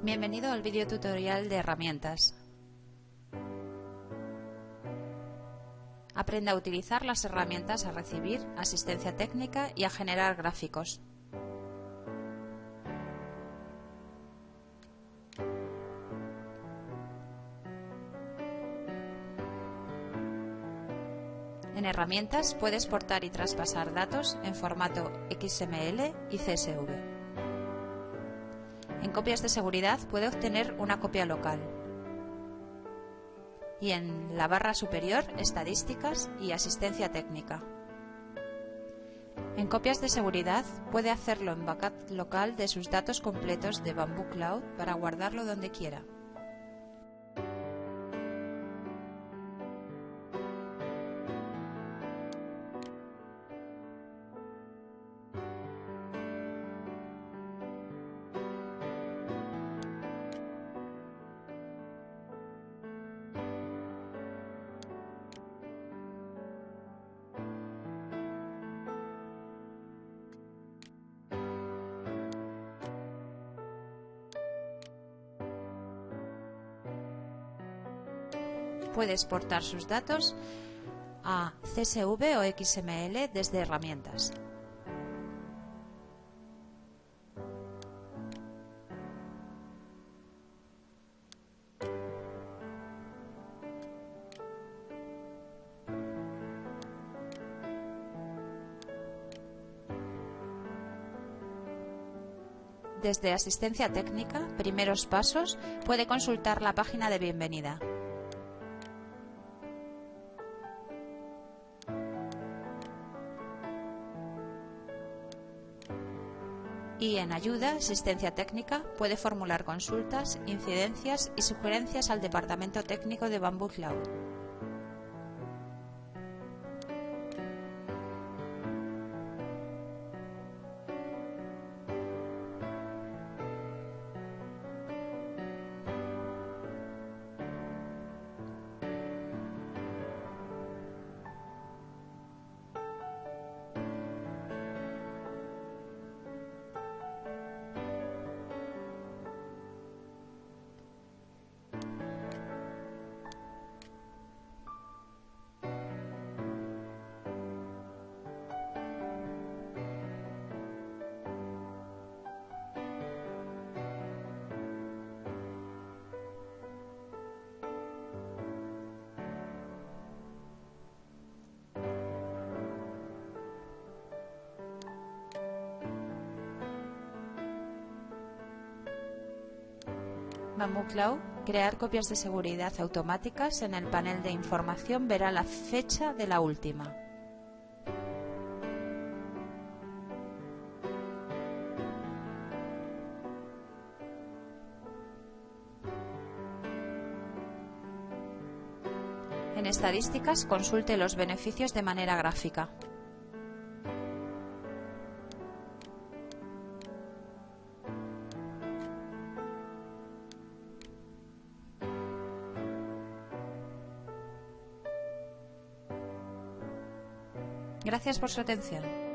Bienvenido al vídeo tutorial de herramientas. Aprenda a utilizar las herramientas a recibir asistencia técnica y a generar gráficos. En herramientas puede exportar y traspasar datos en formato XML y CSV. En copias de seguridad puede obtener una copia local. Y en la barra superior, estadísticas y asistencia técnica. En copias de seguridad puede hacerlo en backup local de sus datos completos de Bamboo Cloud para guardarlo donde quiera. Puede exportar sus datos a CSV o XML desde herramientas. Desde Asistencia Técnica, Primeros Pasos, puede consultar la página de bienvenida. Y en ayuda, asistencia técnica, puede formular consultas, incidencias y sugerencias al Departamento Técnico de Bamboo Cloud. Bamboo Cloud, crear copias de seguridad automáticas, en el panel de información verá la fecha de la última. En estadísticas consulte los beneficios de manera gráfica. Gracias por su atención.